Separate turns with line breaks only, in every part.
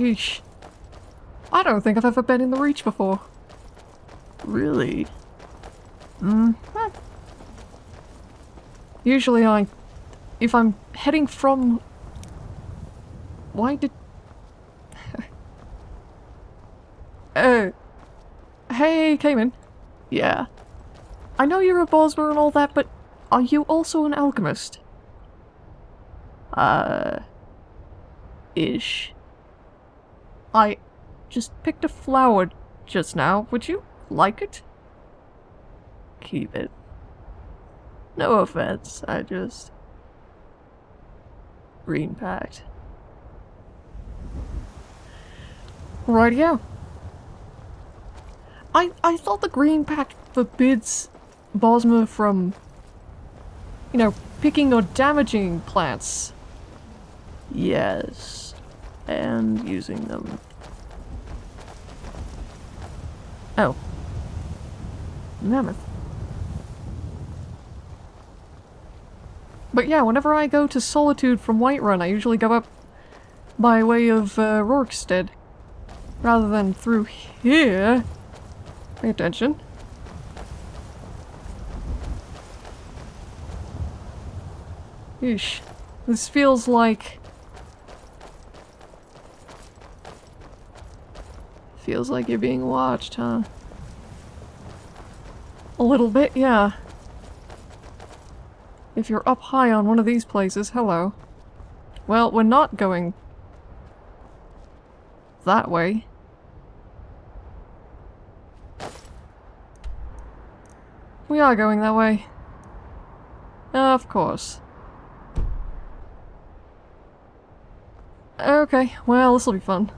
Yeesh. I don't think I've ever been in the Reach before.
Really?
Mm. Usually I... If I'm heading from... Why did... uh... Hey, Cayman.
Yeah.
I know you're a Bosmer and all that, but are you also an alchemist?
Uh... Ish.
I just picked a flower just now. Would you like it?
Keep it. No offense, I just... Green Pact.
Right, yeah. I, I thought the Green Pact forbids Bosmer from, you know, picking or damaging plants.
Yes. And using them.
Oh. Mammoth. But yeah, whenever I go to Solitude from Whiterun, I usually go up by way of uh, Rorikstead. Rather than through here. Pay attention. Yeesh. This feels like...
Feels like you're being watched, huh?
A little bit, yeah. If you're up high on one of these places, hello. Well, we're not going that way. We are going that way. Of course. Okay, well, this'll be fun.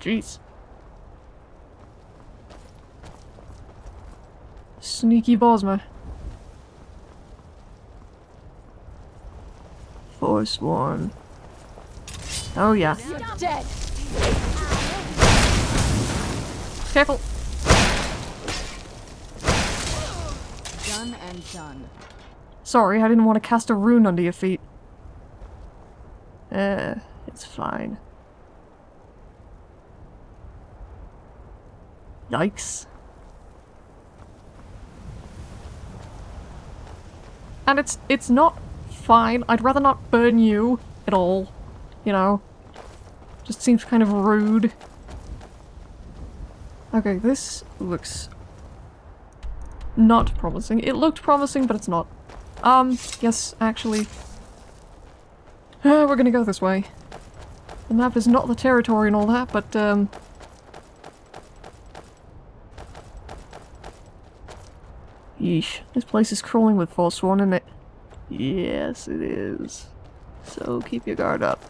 Jeez. Sneaky Bosmer.
Forsworn.
Oh yeah.
dead.
Careful!
Done and done.
Sorry, I didn't want to cast a rune under your feet.
Eh, it's fine.
Yikes. And it's it's not fine. I'd rather not burn you at all. You know? Just seems kind of rude. Okay, this looks not promising. It looked promising, but it's not. Um, yes, actually. Uh, we're gonna go this way. The map is not the territory and all that, but, um...
Yeesh, this place is crawling with Forsworn in it. Yes, it is. So keep your guard up.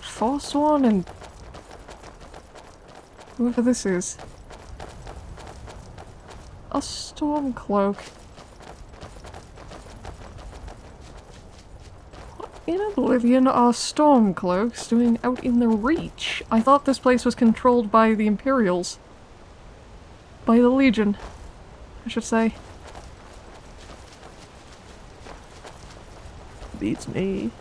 Forsworn and... Whoever this is. A storm cloak. In Oblivion are storm cloaks doing out in the Reach? I thought this place was controlled by the Imperials. By the Legion, I should say.
Beats me.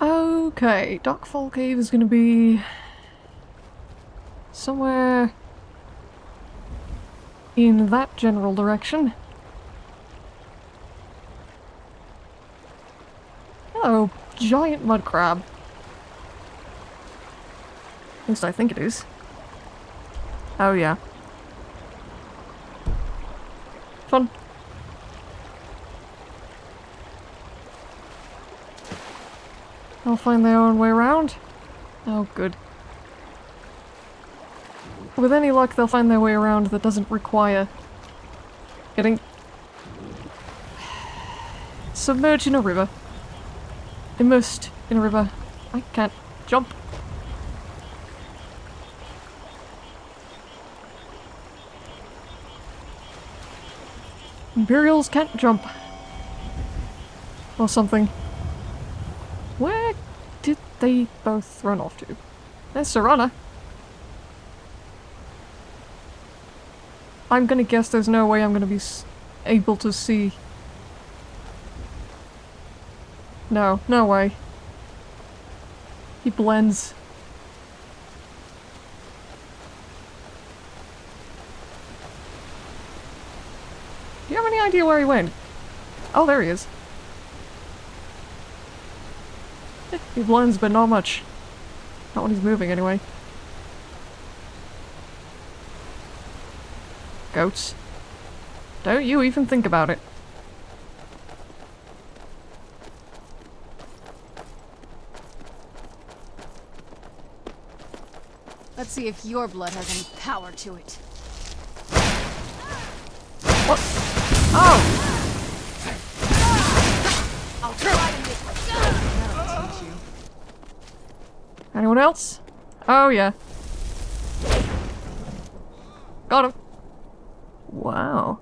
Okay, Darkfall Cave is gonna be... somewhere... in that general direction. Oh, giant mud crab. At least I think it is. Oh yeah. Fun. They'll find their own way around. Oh, good. With any luck, they'll find their way around that doesn't require getting submerged in a river. Immersed in a river. I can't jump. Imperials can't jump. Or something. Where did they both run off to? There's Serana. I'm gonna guess there's no way I'm gonna be able to see. No, no way. He blends. Do you have any idea where he went? Oh, there he is. He blends, but not much. Not when he's moving, anyway. Goats. Don't you even think about it.
Let's see if your blood has any power to it.
What? Oh!
I'll try to make That'll teach you.
Anyone else? Oh, yeah. Got him.
Wow.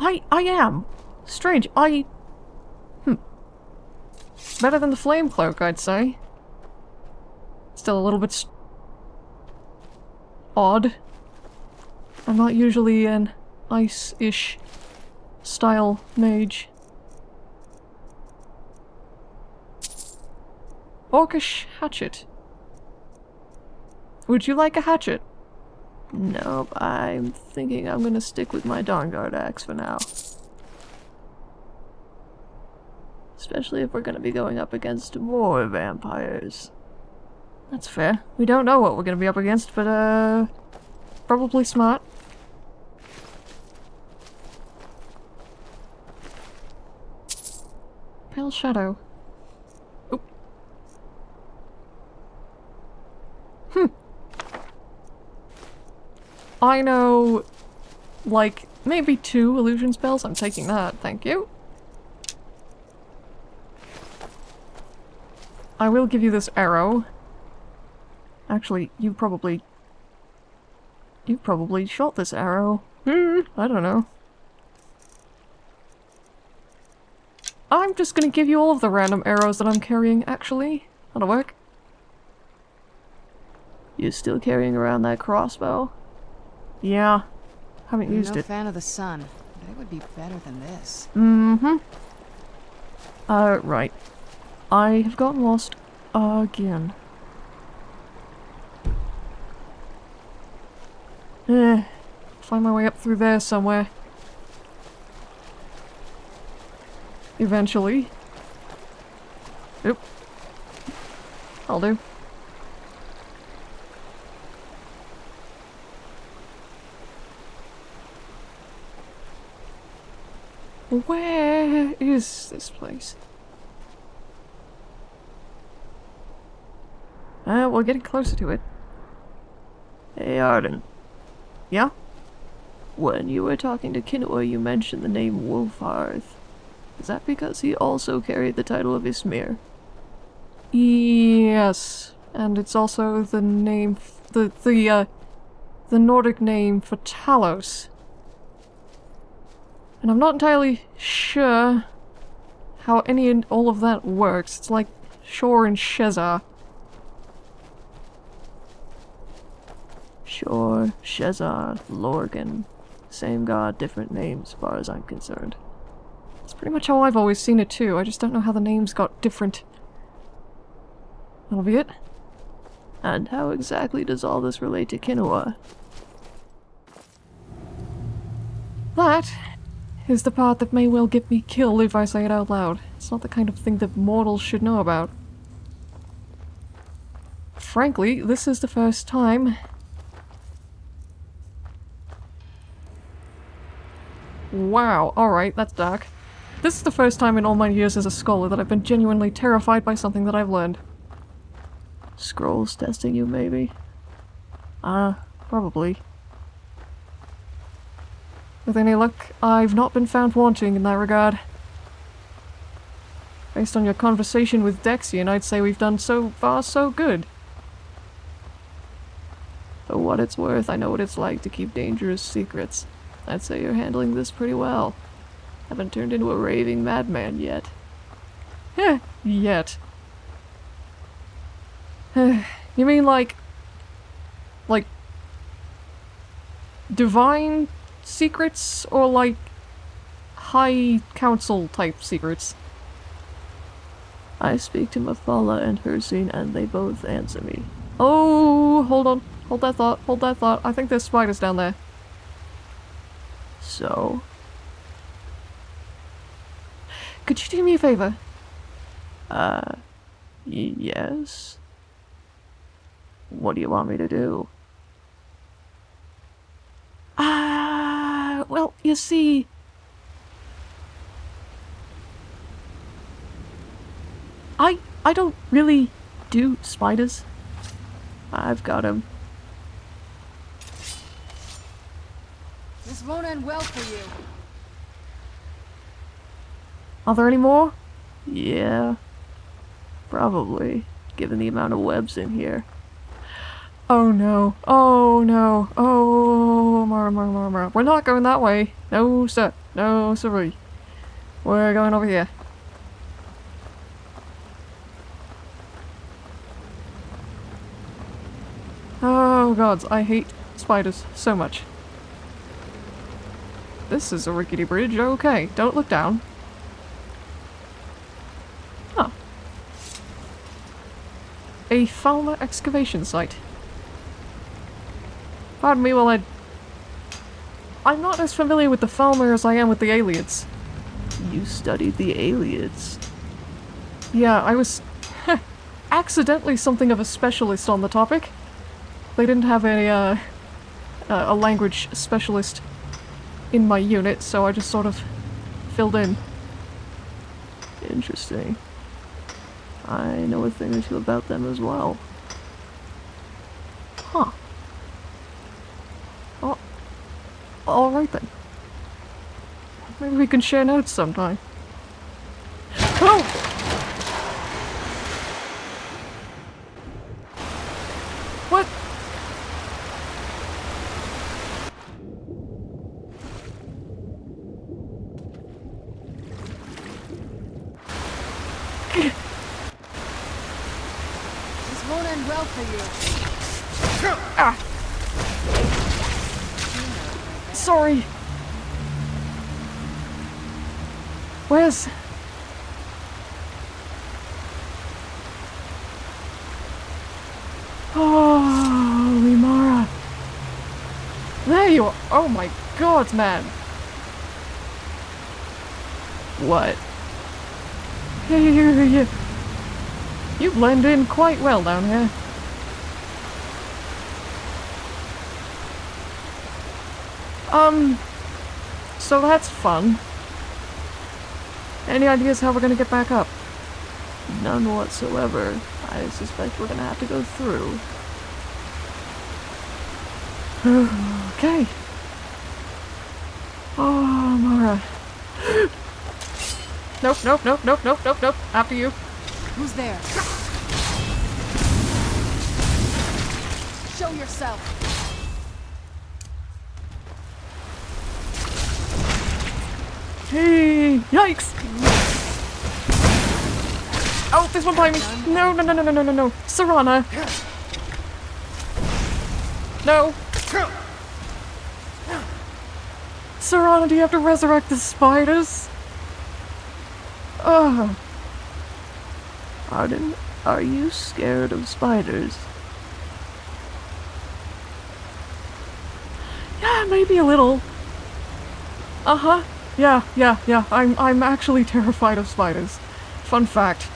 I I am. Strange. I hmm.
Better than the flame cloak, I'd say. Still a little bit odd. I'm not usually an ice-ish style mage. Orcish hatchet. Would you like a hatchet?
Nope. I'm thinking I'm gonna stick with my Dawnguard axe for now. Especially if we're gonna be going up against more vampires.
That's fair. We don't know what we're gonna be up against, but uh... Probably smart. Pale Shadow. I know, like, maybe two illusion spells. I'm taking that, thank you. I will give you this arrow. Actually, you probably... You probably shot this arrow. Hmm, I don't know. I'm just gonna give you all of the random arrows that I'm carrying, actually. That'll work.
You're still carrying around that crossbow?
Yeah. Haven't used
no
it.
fan of the sun, but it would be better than this.
Mm-hmm. Uh, right. I have gotten lost again. Eh, find my way up through there somewhere. Eventually. Oop. I'll do. Where is this place? Uh, we're getting closer to it.
Hey, Arden.
Yeah?
When you were talking to Kinoa, you mentioned the name Wulfharth. Is that because he also carried the title of Ysmir?
Yes. And it's also the name, the, the, uh, the Nordic name for Talos. And I'm not entirely sure how any and all of that works. It's like Shor and Shezarr.
Sure, Shezarr, Lorkhan. Same god, different names, as far as I'm concerned.
That's pretty much how I've always seen it too. I just don't know how the names got different. That'll be it.
And how exactly does all this relate to Kinoa?
That is the part that may well get me killed if I say it out loud. It's not the kind of thing that mortals should know about. Frankly, this is the first time. Wow, alright, that's dark. This is the first time in all my years as a scholar that I've been genuinely terrified by something that I've learned.
Scrolls testing you, maybe? Ah, uh, probably.
With any luck, I've not been found wanting in that regard. Based on your conversation with Dexian, I'd say we've done so far so good.
For what it's worth, I know what it's like to keep dangerous secrets. I'd say you're handling this pretty well. Haven't turned into a raving madman yet.
Yeah, yet. you mean like... Like... Divine secrets or like high council type secrets?
I speak to Mephala and Hircine and they both answer me.
Oh, hold on. Hold that thought. Hold that thought. I think there's spiders down there.
So?
Could you do me a favor?
Uh, yes? What do you want me to do?
Ah, well, you see... I, I don't really do spiders.
I've got him.
This won't end well for you.
Are there any more?
Yeah. Probably, given the amount of webs in here.
Oh no. Oh no. Oh, Mara, Mara, Mara. We're not going that way. No, sir. No, sorry. We're going over here. Oh gods, I hate spiders so much. This is a rickety bridge, okay. Don't look down. Huh. A Falmer excavation site. Pardon me while I... I'm not as familiar with the Falmer as I am with the Ayleids.
You studied the Ayleids?
Yeah, I was... accidentally something of a specialist on the topic. They didn't have a, uh, a language specialist in my unit, so I just sort of filled in.
Interesting. I know a thing or two about them as well.
Huh. Oh, alright then. Maybe we can share notes sometime. Oh! Where's... Oh, Limara. There you are. Oh my god, man.
What?
You, you blend in quite well down here. Um, so that's fun. Any ideas how we're gonna get back up?
None whatsoever. I suspect we're gonna have to go through.
okay. Oh, Mara. Nope, nope, nope, nope, nope, nope, nope. After you.
Who's there? Show yourself.
Hey! Yikes! Oh, this one by me! No, no, no, no, no, no, no, no! Serana! No! Serana, do you have to resurrect the spiders? Ugh.
Arden, are you scared of spiders?
Yeah, maybe a little. Uh-huh. Yeah, yeah, yeah. I'm I'm actually terrified of spiders. Fun fact.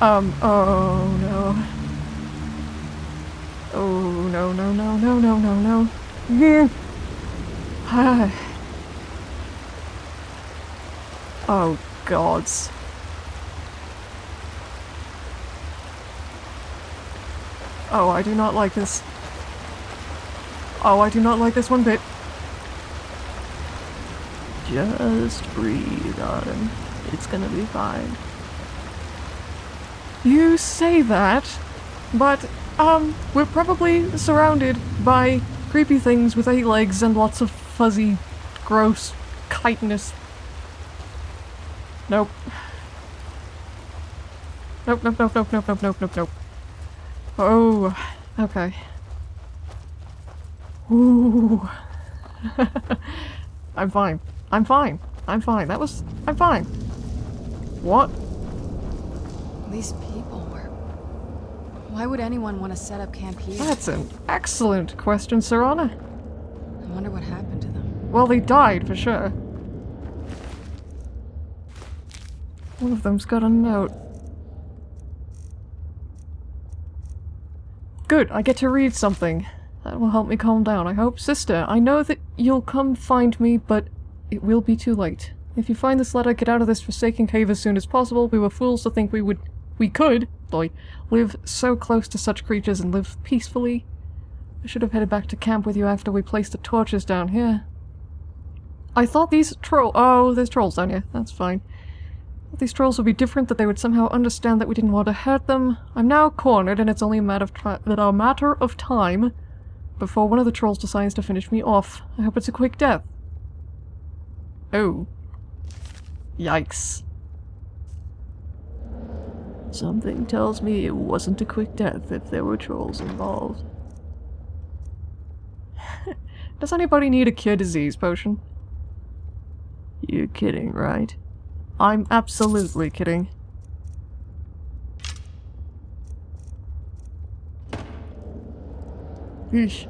Um, oh no. Oh no no no no no no no. Yeah. Oh, gods. Oh, I do not like this. Oh, I do not like this one bit.
Just breathe, Autumn. It's gonna be fine.
You say that, but, um, we're probably surrounded by creepy things with eight legs and lots of fuzzy, gross chitinous. Nope. Nope, nope, nope, nope, nope, nope, nope, nope, nope. Oh, okay. Ooh. I'm fine. I'm fine. I'm fine. That was... I'm fine. What?
These people were. Why would anyone want to set up camp here?
That's an excellent question, Serana.
I wonder what happened to them.
Well, they died for sure. One of them's got a note. Good, I get to read something. That will help me calm down, I hope. Sister, I know that you'll come find me, but it will be too late. If you find this letter, get out of this forsaken cave as soon as possible. We were fools to think we would- we could, boy, live so close to such creatures and live peacefully. I should have headed back to camp with you after we placed the torches down here. I thought these troll- oh, there's trolls down here. That's fine. These trolls would be different, that they would somehow understand that we didn't want to hurt them. I'm now cornered, and it's only a matter of, a matter of time before one of the trolls decides to finish me off. I hope it's a quick death. Oh. Yikes.
Something tells me it wasn't a quick death if there were trolls involved.
Does anybody need a cure disease potion?
You're kidding, right?
I'm absolutely kidding. Eesh.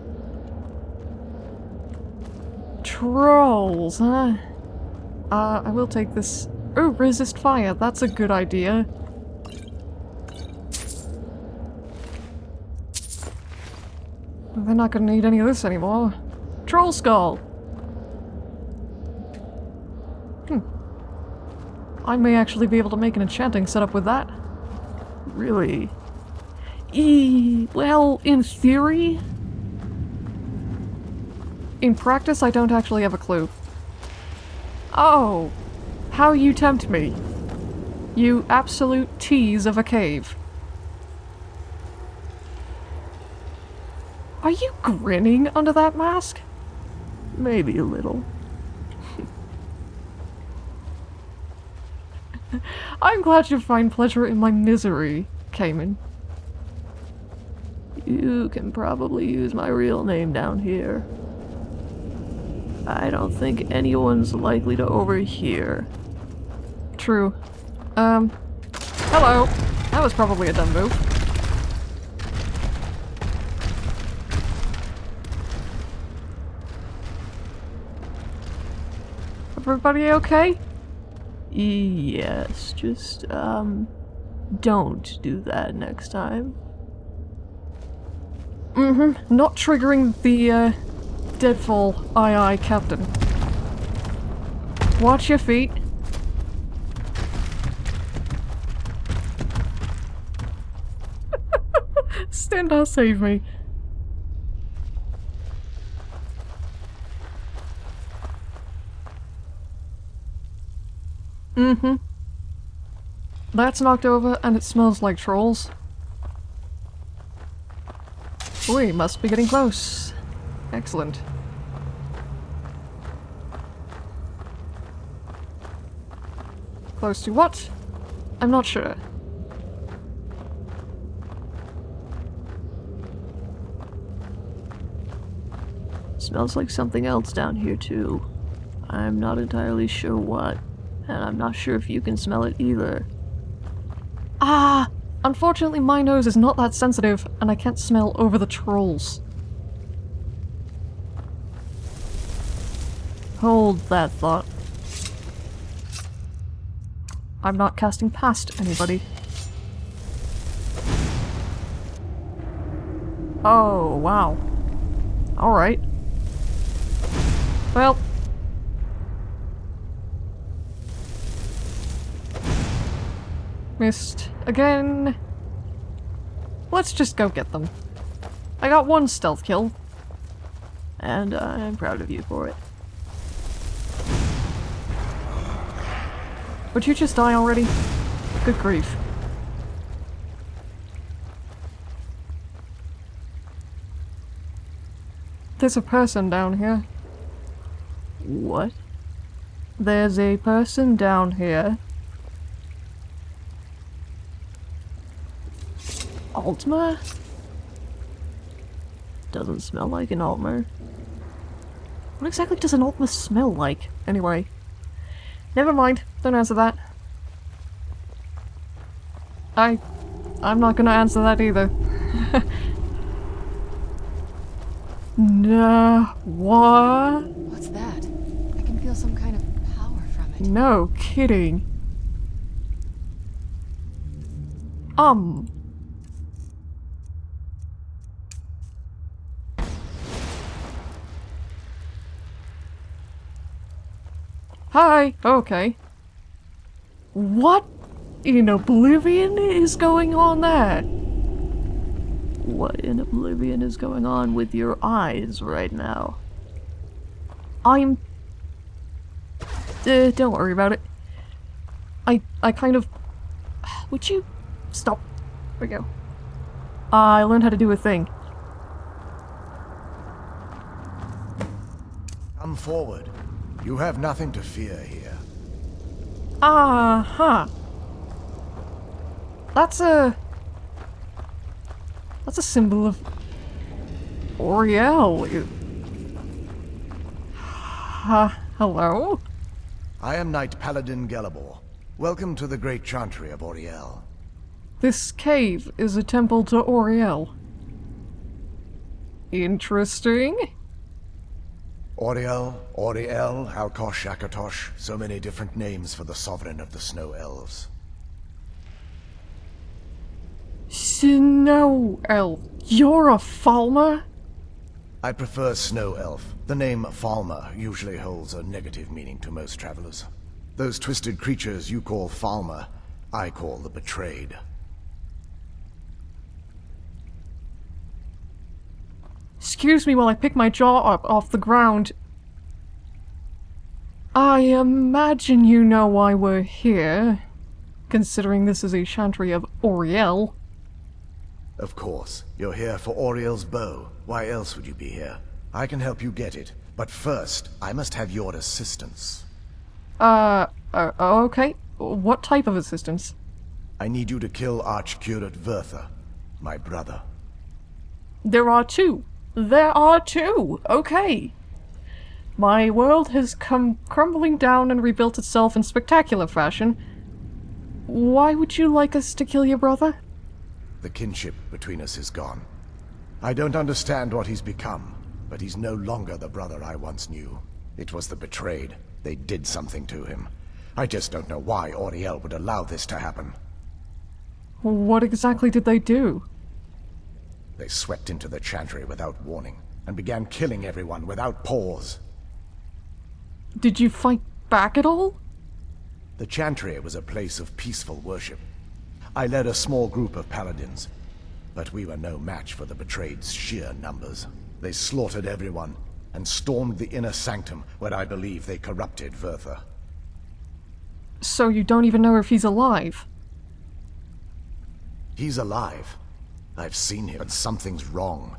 Trolls, huh? Uh, I will take this. Oh, resist fire. That's a good idea. They're not gonna need any of this anymore. Troll skull! Hmm. I may actually be able to make an enchanting setup with that.
Really?
E well, in theory. In practice, I don't actually have a clue. Oh, how you tempt me. You absolute tease of a cave. Are you grinning under that mask?
Maybe a little.
I'm glad you find pleasure in my misery, Cayman.
You can probably use my real name down here. I don't think anyone's likely to overhear.
True. Um, hello. That was probably a dumb move. Everybody okay?
Yes, just, um, don't do that next time.
Mm-hmm. Not triggering the, uh, Deadfall aye aye captain. Watch your feet. Stendarr, save me. Mm-hmm. That's knocked over and it smells like trolls. We must be getting close. Excellent. Close to what? I'm not sure.
Smells like something else down here too. I'm not entirely sure what, and I'm not sure if you can smell it either.
Ah! Unfortunately, my nose is not that sensitive, and I can't smell over the trolls.
Hold that thought.
I'm not casting past anybody. Oh, wow. Alright. Well. Again. Let's just go get them. I got one stealth kill. And I'm proud of you for it. Would you just die already? Good grief. There's a person down here.
What?
There's a person down here.
Altmer? Doesn't smell like an Altmer.
What exactly does an Altmer smell like? Anyway. Never mind. Don't answer that. I... I'm not gonna answer that either. no... What?
What's that? I can feel some kind of power from it.
No kidding. Um... Hi! Okay. What in Oblivion is going on there?
What in Oblivion is going on with your eyes right now?
I'm... Uh, don't worry about it. I, I kind of... Would you... Stop. There we go. I learned how to do a thing.
Come forward. You have nothing to fear here.
Uh-huh. That's a... That's a symbol of... Auriel. You- Uh, hello?
I am Knight Paladin Gelebor. Welcome to the Great Chantry of Auriel.
This cave is a temple to Auriel. Interesting.
Auriel, Auriel, Alkosh, Akatosh, so many different names for the sovereign of the Snow Elves.
Snow Elf. You're a Falmer?
I prefer Snow Elf. The name Falmer usually holds a negative meaning to most travelers. Those twisted creatures you call Falmer, I call the Betrayed.
Excuse me while I pick my jaw up off the ground. I imagine you know why we're here, considering this is a chantry of Auriel.
Of course. You're here for Auriel's bow. Why else would you be here? I can help you get it. But first, I must have your assistance.
Uh, uh, okay. What type of assistance?
I need you to kill Archcurate Vyrthur, my brother.
There are two. There are two. Okay. My world has come crumbling down and rebuilt itself in spectacular fashion. Why would you like us to kill your brother?
The kinship between us is gone. I don't understand what he's become, but he's no longer the brother I once knew. It was the betrayed. They did something to him. I just don't know why Auriel would allow this to happen.
What exactly did they do?
They swept into the chantry without warning, and began killing everyone without pause.
Did you fight back at all?
The chantry was a place of peaceful worship. I led a small group of paladins, but we were no match for the betrayed's sheer numbers. They slaughtered everyone, and stormed the inner sanctum where I believe they corrupted Vyrthur.
So you don't even know if he's alive?
He's alive. I've seen him, but something's wrong.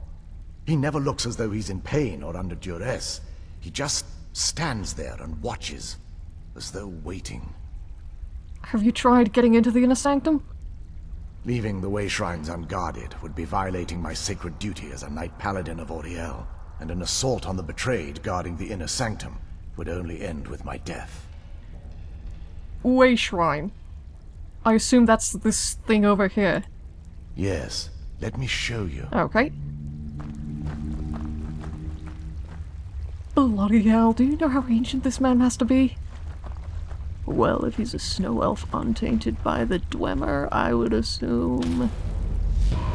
He never looks as though he's in pain or under duress. He just stands there and watches, as though waiting.
Have you tried getting into the inner sanctum?
Leaving the way shrines unguarded would be violating my sacred duty as a Knight Paladin of Auriel, and an assault on the betrayed guarding the inner sanctum would only end with my death.
Way Shrine. I assume that's this thing over here.
Yes, let me show you.
Okay. Bloody hell, do you know how ancient this man has to be?
Well, if he's a snow elf untainted by the Dwemer, I would assume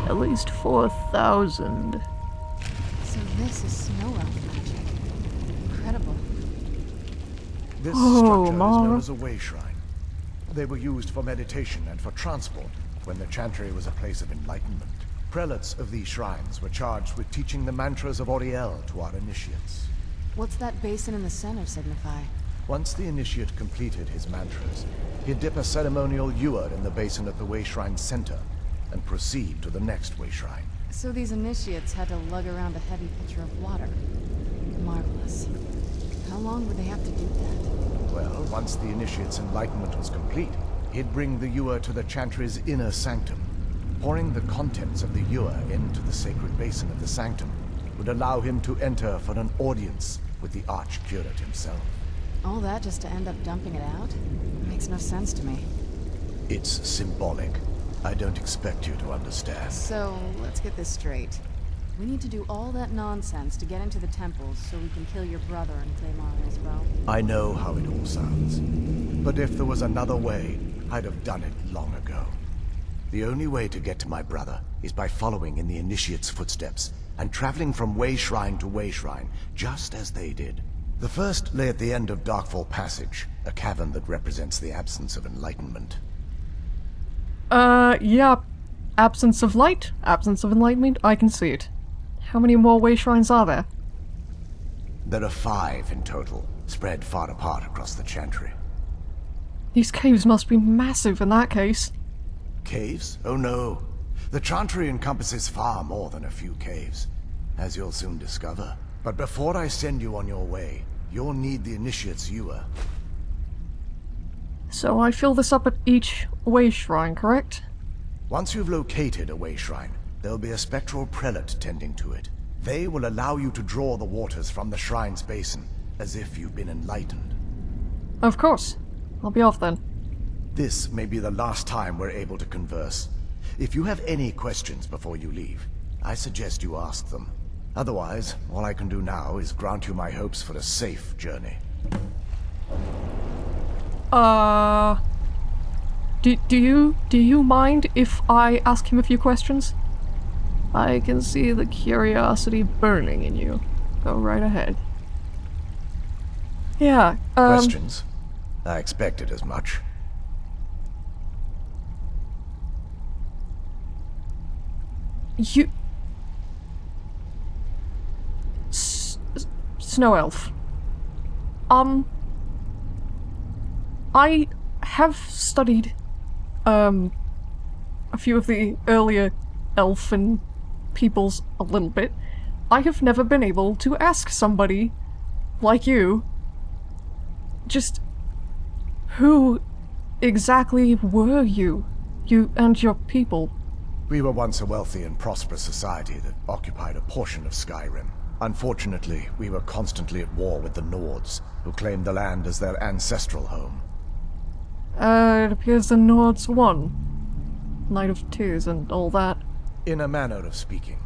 at least 4,000.
So this is snow elf magic. Incredible.
This
Oh,
structure is known as a way shrine. They were used for meditation and for transport when the Chantry was a place of enlightenment. Prelates of these shrines were charged with teaching the mantras of Auriel to our initiates.
What's that basin in the center signify?
Once the initiate completed his mantras, he'd dip a ceremonial ewer in the basin at the Way Shrine's center and proceed to the next Way Shrine.
So these initiates had to lug around a heavy pitcher of water. Marvelous. How long would they have to do that?
Well, once the initiate's enlightenment was complete, he'd bring the ewer to the Chantry's inner sanctum. Pouring the contents of the ewer into the sacred basin of the sanctum would allow him to enter for an audience with the Archcurate himself.
All that just to end up dumping it out? Makes no sense to me.
It's symbolic. I don't expect you to understand.
So, let's get this straight. We need to do all that nonsense to get into the temples so we can kill your brother and claim well.
I know how it all sounds. But if there was another way, I'd have done it long ago. The only way to get to my brother is by following in the Initiate's footsteps and traveling from Way Shrine to Way Shrine, just as they did. The first lay at the end of Darkfall Passage, a cavern that represents the absence of enlightenment.
Uh, yeah. Absence of light, absence of enlightenment, I can see it. How many more way shrines are there?
There are five in total, spread far apart across the Chantry.
These caves must be massive in that case.
Caves? Oh no. The Chantry encompasses far more than a few caves, as you'll soon discover. But before I send you on your way, you'll need the Initiate's Ewer.
So I fill this up at each way shrine, correct?
Once you've located a way shrine, there'll be a spectral prelate tending to it. They will allow you to draw the waters from the shrine's basin, as if you've been enlightened.
Of course. I'll be off then.
This may be the last time we're able to converse. If you have any questions before you leave, I suggest you ask them. Otherwise, all I can do now is grant you my hopes for a safe journey.
Uh... Do, do you do you mind if I ask him a few questions? I can see the curiosity burning in you. Go right ahead. Yeah, um...
Questions? I expected as much.
You... S Snow Elf. Um... I have studied, um, a few of the earlier elfin peoples a little bit. I have never been able to ask somebody like you just who exactly were you? You and your people?
We were once a wealthy and prosperous society that occupied a portion of Skyrim. Unfortunately, we were constantly at war with the Nords, who claimed the land as their ancestral home.
Uh, it appears the Nords won. Night of Tears and all that.
In a manner of speaking.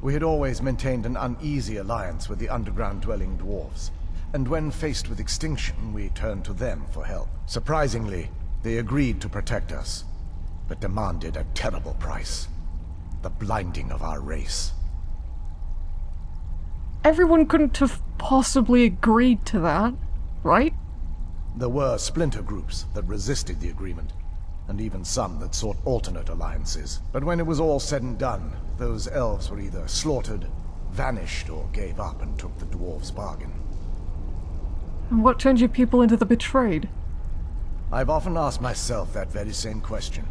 We had always maintained an uneasy alliance with the underground-dwelling dwarves, and when faced with extinction, we turned to them for help. Surprisingly, they agreed to protect us, but demanded a terrible price. The blinding of our race.
Everyone couldn't have possibly agreed to that, right?
There were splinter groups that resisted the agreement, and even some that sought alternate alliances. But when it was all said and done, those elves were either slaughtered, vanished, or gave up and took the dwarves' bargain.
And what turned your people into the betrayed?
I've often asked myself that very same question.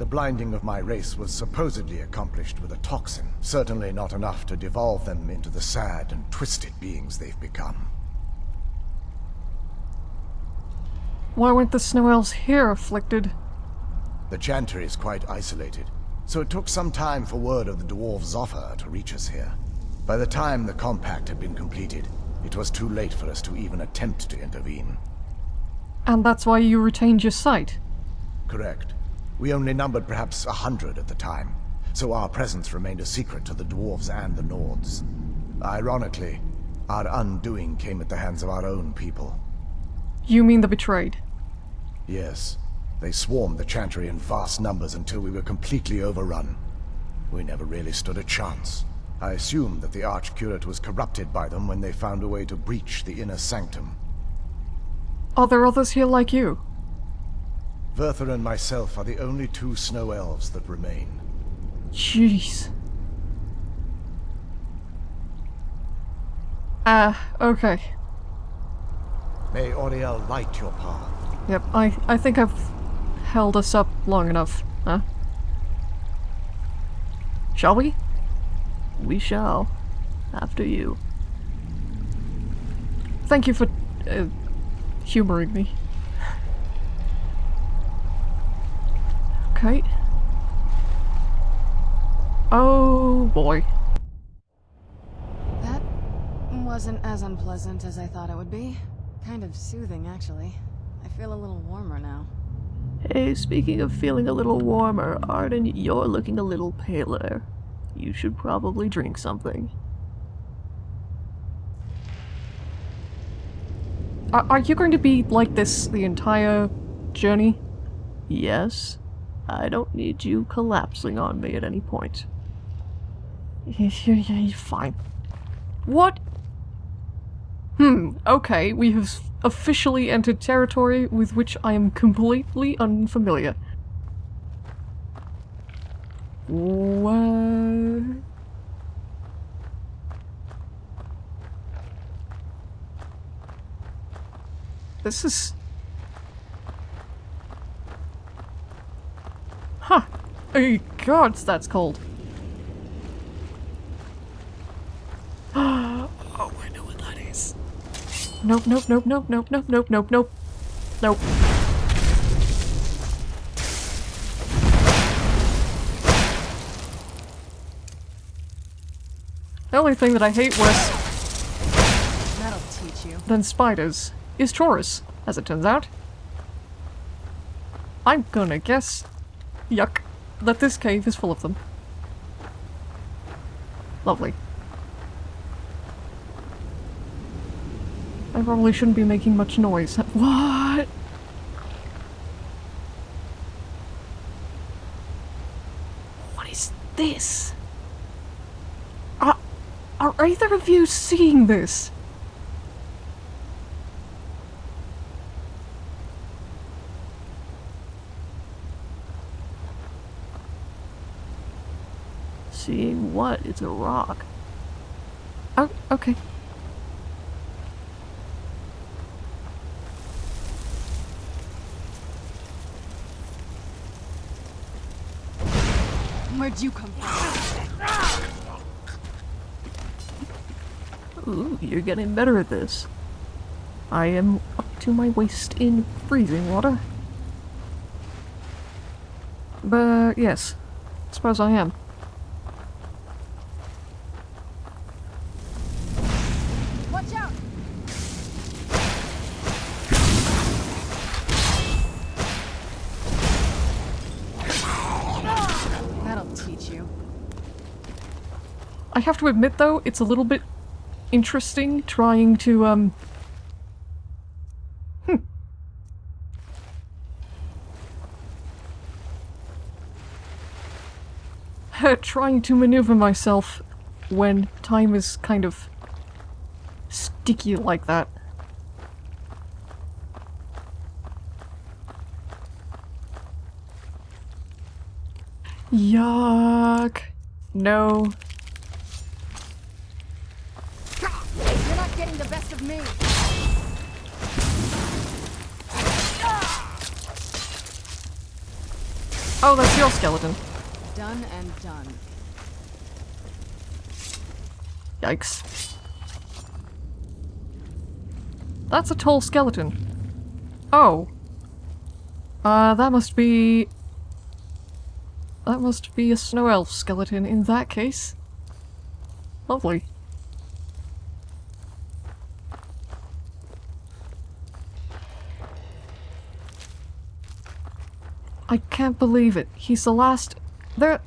The blinding of my race was supposedly accomplished with a toxin, certainly not enough to devolve them into the sad and twisted beings they've become.
Why weren't the Snow Elves here afflicted?
The Chantry is quite isolated, so it took some time for word of the dwarves' offer to reach us here. By the time the compact had been completed, it was too late for us to even attempt to intervene.
And that's why you retained your sight?
Correct. We only numbered perhaps a hundred at the time, so our presence remained a secret to the dwarves and the Nords. Ironically, our undoing came at the hands of our own people.
You mean the betrayed?
Yes. They swarmed the Chantry in vast numbers until we were completely overrun. We never really stood a chance. I assumed that the Archcurate was corrupted by them when they found a way to breach the inner sanctum.
Are there others here like you?
Vyrthur and myself are the only two snow elves that remain.
Jeez. Ah, okay.
May Auriel light your path.
Yep, I, I think I've held us up long enough, huh? Shall we?
We shall. After you.
Thank you for uh, humoring me. Okay. Oh boy.
That wasn't as unpleasant as I thought it would be. Kind of soothing, actually. I feel a little warmer now.
Hey, speaking of feeling a little warmer, Arden, you're looking a little paler. You should probably drink something.
Are, are you going to be like this the entire journey?
Yes? I don't need you collapsing on me at any point.
You're fine. What? Hmm, okay, we have officially entered territory with which I am completely unfamiliar. What? This is... Huh. Oh god, that's cold. oh, I know what that is. Nope, nope, nope, nope, nope, nope, nope, nope, nope. Nope. The only thing that I hate worse
That'll teach you.
than spiders is Chaurus, as it turns out. I'm gonna guess, yuck, that this cave is full of them. Lovely. I probably shouldn't be making much noise. What? What is this? Are, are either of you seeing this?
Seeing what? It's a rock.
Oh, okay.
Where'd you come from?
Ooh, you're getting better at this.
I am up to my waist in freezing water. But yes, suppose I am. Have to admit though, it's a little bit interesting trying to um hmm. trying to maneuver myself when time is kind of sticky like that. Yuck. No.
You're not getting the best of me.
Oh, that's your skeleton.
Done and done.
Yikes. That's a tall skeleton. Oh. Uh, that must be... That must be a snow elf skeleton in that case. Lovely. I can't believe it. He's the last... There...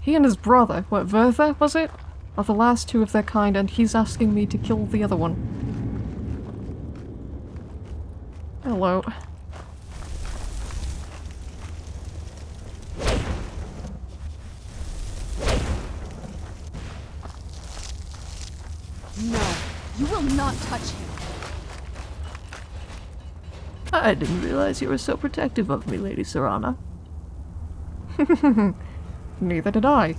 He and his brother, what, Vyrthur, was it? Are the last two of their kind, and he's asking me to kill the other one. Hello.
No, you will not touch him.
I didn't realize you were so protective of me, Lady Serana.
Neither did I.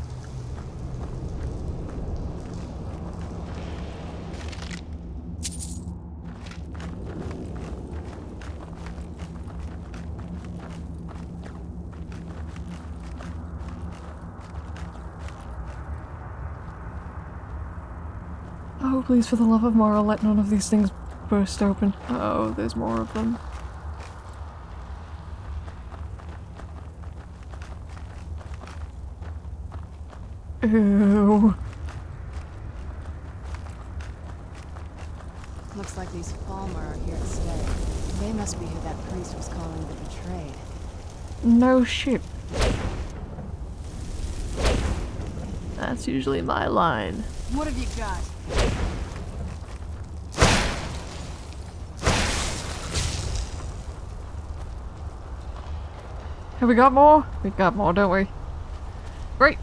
Oh, please, for the love of Mara, let none of these things burst open.
Oh, there's more of them.
Ew.
Looks like these Falmer are here to stay. They must be who that priest was calling the betrayed.
No shit.
That's usually my line.
What have you got?
Have we got more? We got more, don't we? Great.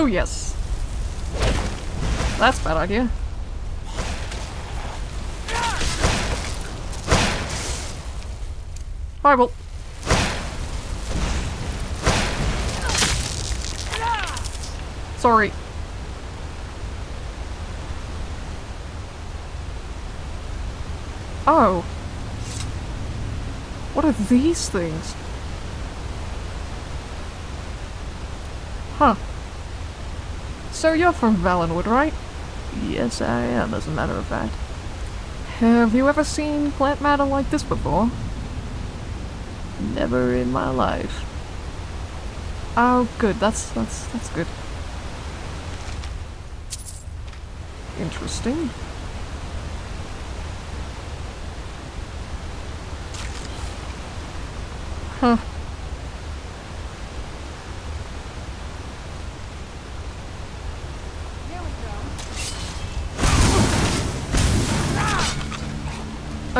Oh, yes. That's a bad idea. Bible. Sorry. Oh. What are these things? Huh. So you're from Valenwood, right?
Yes, I am, as a matter of fact.
Have you ever seen plant matter like this before?
Never in my life.
Oh, good. That's that's that's good. Interesting. Huh.
Here we go.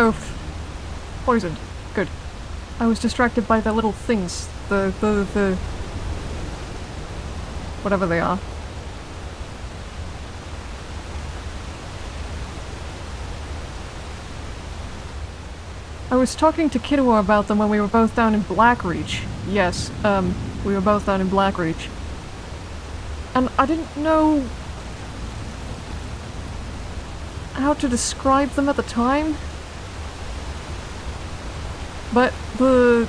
Oh. Poisoned. Good. I was distracted by the little things. The, the, the... Whatever they are. I was talking to Kidua about them when we were both down in Blackreach. Yes, um, we were both down in Blackreach. And I didn't know how to describe them at the time. But the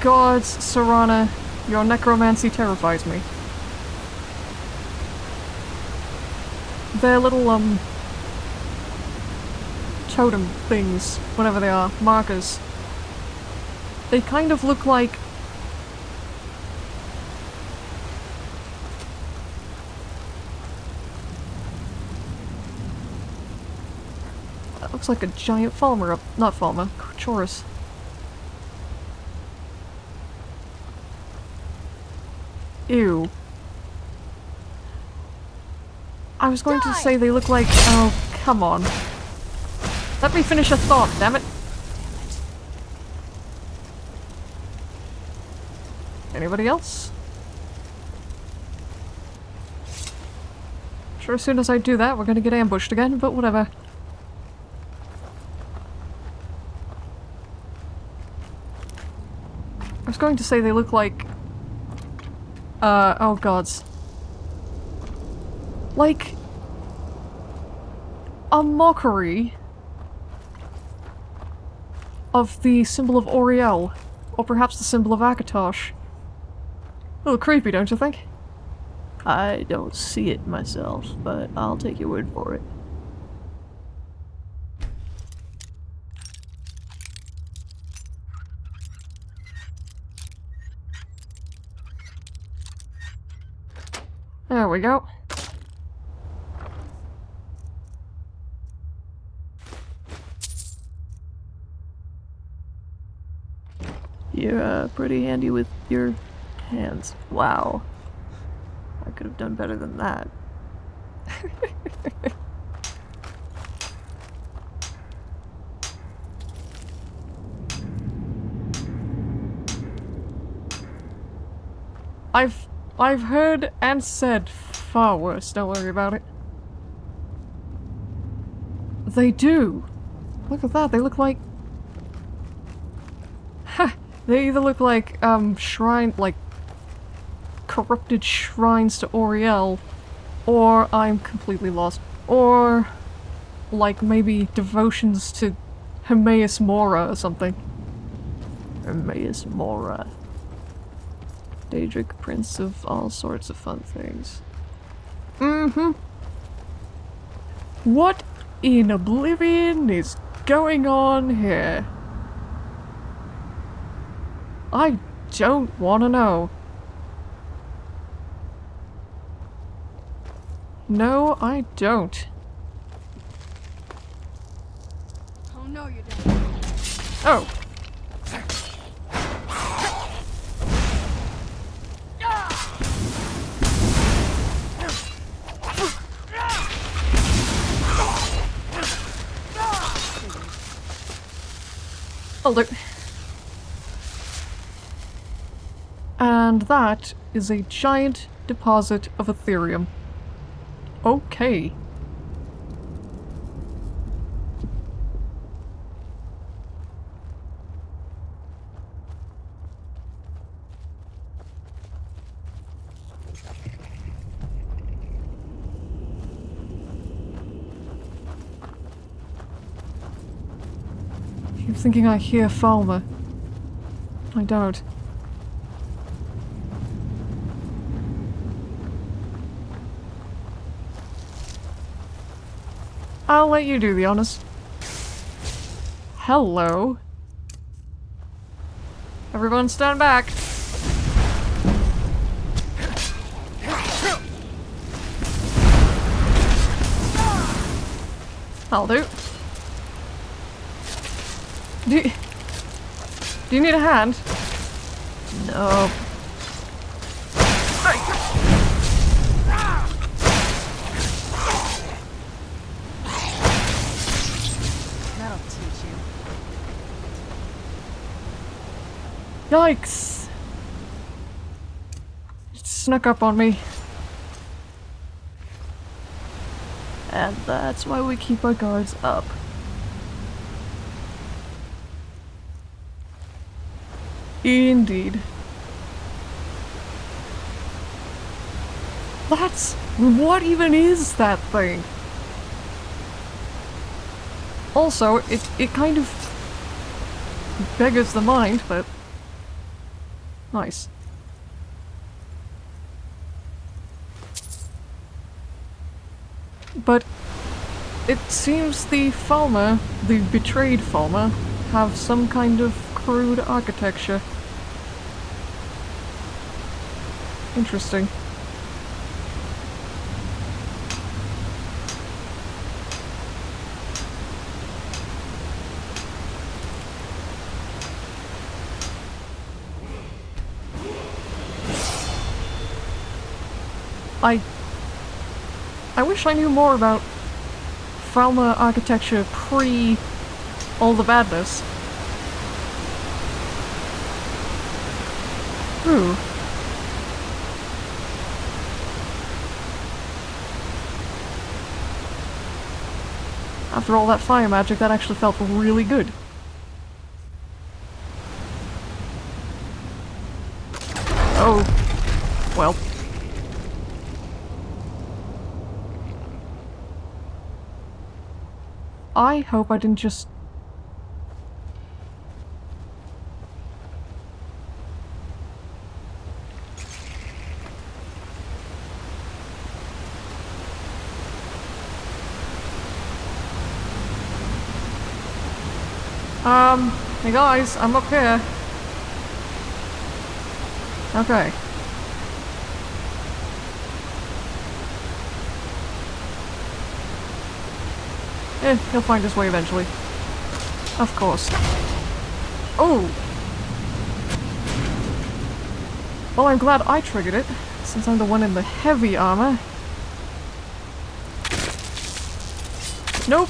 gods, Serana, your necromancy terrifies me. Their little, um, totem things, whatever they are, markers. They kind of look like That looks like a giant Falmer up. Not Falmer, Chaurus. Ew. I was going to say they look like. Oh, come on. Let me finish a thought, damn it. Anybody else? Sure, as soon as I do that, we're gonna get ambushed again, but whatever. I was going to say they look like... Uh, oh gods. Like... A mockery of the symbol of Auriel, or perhaps the symbol of Akatosh. A little creepy, don't you think?
I don't see it myself, but I'll take your word for it.
There we go.
You're uh, pretty handy with your hands. Wow. I could have done better than that.
I've I've heard and said far worse, don't worry about it. They do. Look at that, they look like... They either look like, um, shrine, like, corrupted shrines to Auriel, or I'm completely lost. Or, like, maybe devotions to Hermaeus Mora or something. Hermaeus Mora. Daedric Prince of all sorts of fun things. Mm-hmm. What in Oblivion is going on here? I don't want to know. No, I don't.
Oh no, you don't.
Oh. Ah! Oh, look. And that is a giant deposit of Aetherium. Okay. Keep thinking I hear Falmer. I don't. I'll let you do the honest. Hello. Everyone stand back. I'll do. Do you, do you need a hand? No. Yikes! It snuck up on me. And that's why we keep our guards up. Indeed. That's... what even is that thing? Also, it, it kind of beggars the mind, but Nice. But it seems the Falmer, the betrayed Falmer, have some kind of crude architecture. Interesting. I... I wish I knew more about Falmer architecture pre all the badness. Ooh. After all that fire magic, that actually felt really good. Oh. Well. I hope I didn't just... Um, hey guys, I'm up here. Okay. Eh, he'll find his way eventually. Of course. Oh! Well, I'm glad I triggered it, since I'm the one in the heavy armor. Nope.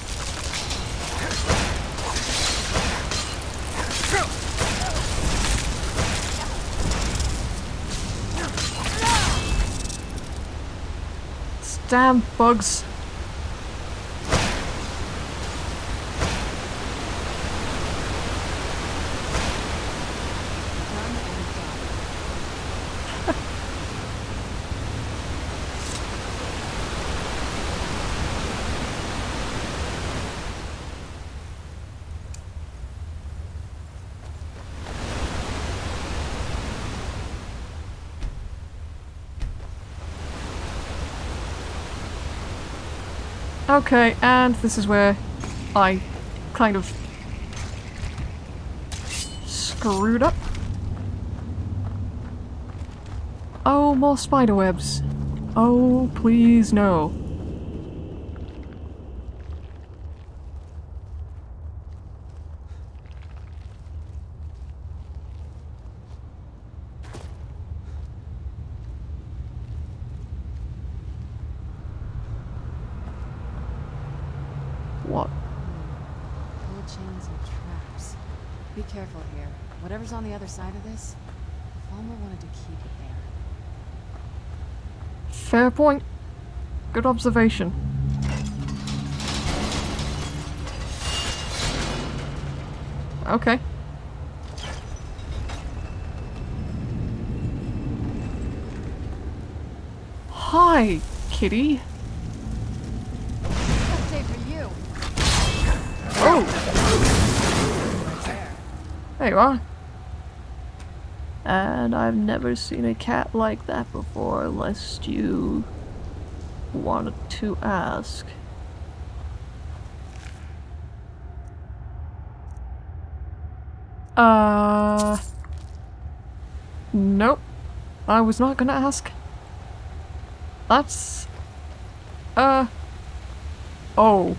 Damn bugs. Okay, and this is where I kind of screwed up. Oh, more spider webs. Oh, please no. What?
And traps. Be careful here. Whatever's on the other side of this, Falmer wanted to keep it there.
Fair point. Good observation. Okay. Hi, kitty.
There
you are.
And I've never seen a cat like that before, lest you wanted to ask.
Uh. Nope. I was not gonna ask. That's. Uh. Oh.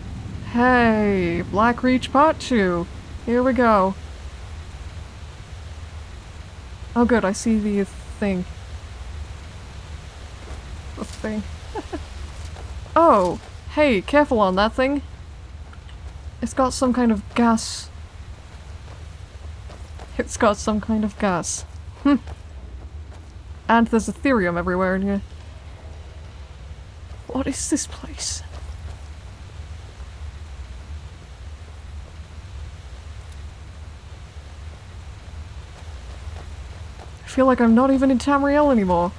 Hey, Blackreach Part 2. Here we go. Oh good, I see the thing. The thing. oh, hey, careful on that thing. It's got some kind of gas. It's got some kind of gas. Hmm. And there's Aetherium everywhere in here. What is this place? Feel like I'm not even in Tamriel anymore.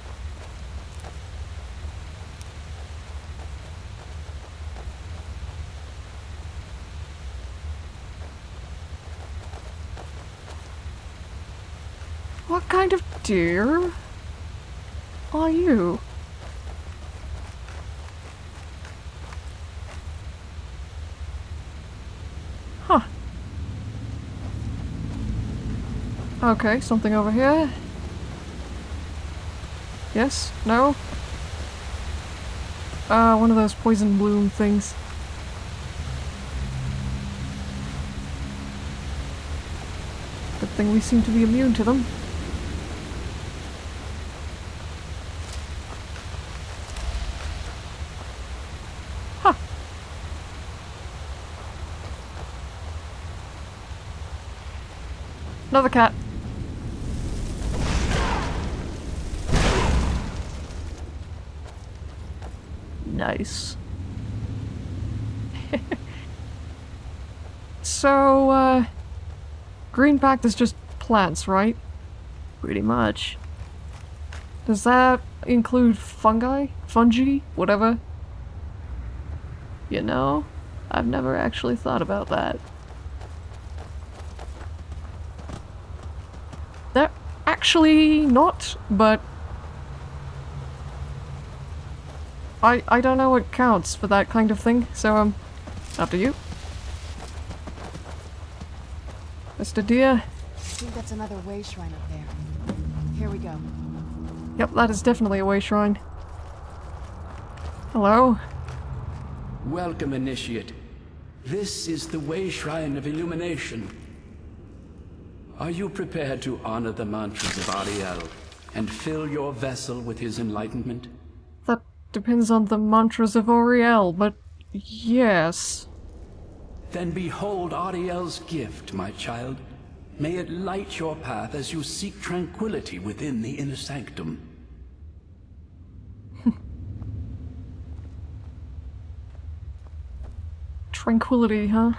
What kind of deer are you? Huh. Okay, something over here. Yes? No? Uh, one of those poison bloom things. Good thing we seem to be immune to them. Huh. Another cat.
Nice.
So, uh, Green Pact is just plants, right?
Pretty much.
Does that include fungi? Fungi? Whatever?
You know, I've never actually thought about that.
They're actually not, but I I don't know what counts for that kind of thing, so um up to you. Mr. Deer.
I think that's another way shrine up there. Here we go.
Yep, that is definitely a way shrine. Hello?
Welcome, Initiate. This is the Way Shrine of Illumination. Are you prepared to honor the mantras of Auriel and fill your vessel with his enlightenment?
Depends on the mantras of Auriel, but yes.
Then behold Auriel's gift, my child. May it light your path as you seek tranquility within the inner sanctum.
Tranquility, huh?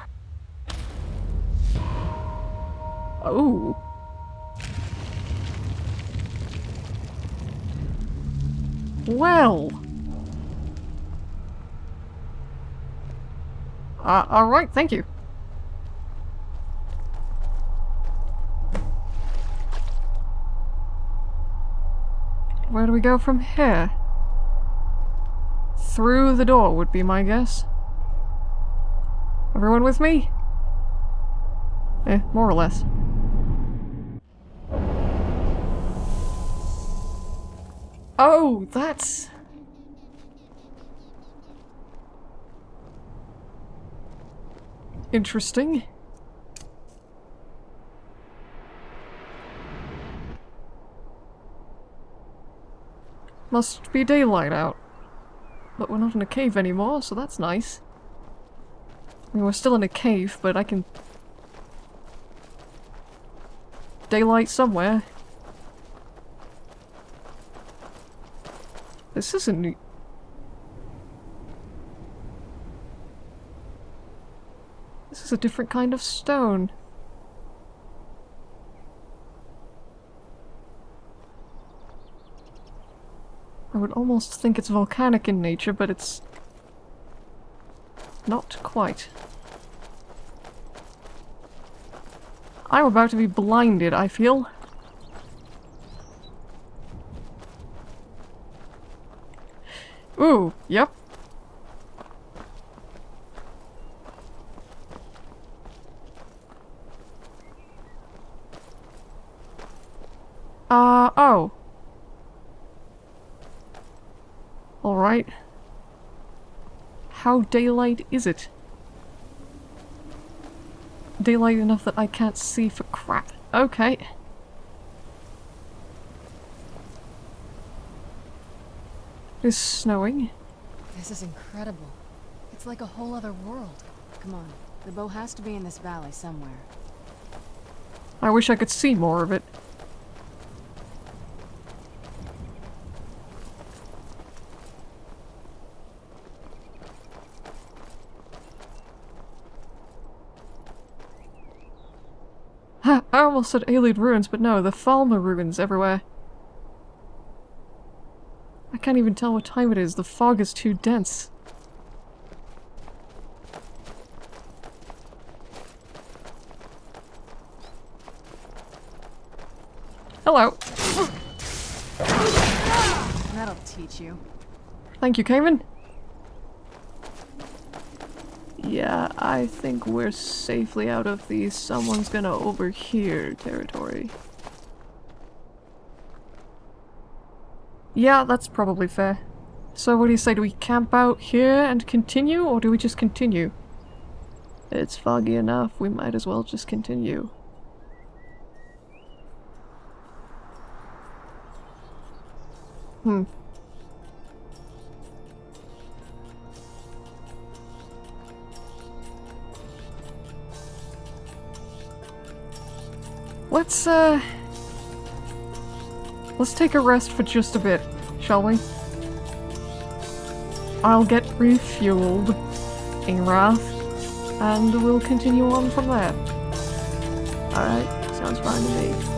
Oh. Well. Uh, alright, thank you. Where do we go from here? Through the door would be my guess. Everyone with me? Eh, more or less. Oh, that's... Interesting. Must be daylight out. But we're not in a cave anymore, so that's nice. I mean, we're still in a cave, but I can... Daylight somewhere. This isn't... This is a different kind of stone. I would almost think it's volcanic in nature, but it's... Not quite. I'm about to be blinded, I feel. Ooh, yep. Uh, oh. Alright. How daylight is it? Daylight enough that I can't see for crap. Okay. It's snowing.
This is incredible. It's like a whole other world. Come on, the bow has to be in this valley somewhere.
I wish I could see more of it. Ha! I almost said Ayleid ruins, but no, the Falmer ruins everywhere. I can't even tell what time it is, the fog is too dense. Hello.
That'll teach you.
Thank you, Cayman. Yeah, I think we're safely out of the someone's gonna overhear territory. Yeah, that's probably fair. So what do you say, do we camp out here and continue, or do we just continue? It's foggy enough, we might as well just continue. Hmm. Let's, uh... Let's take a rest for just a bit, shall we? I'll get refueled in Wrath, and we'll continue on from there. Alright, sounds fine to me.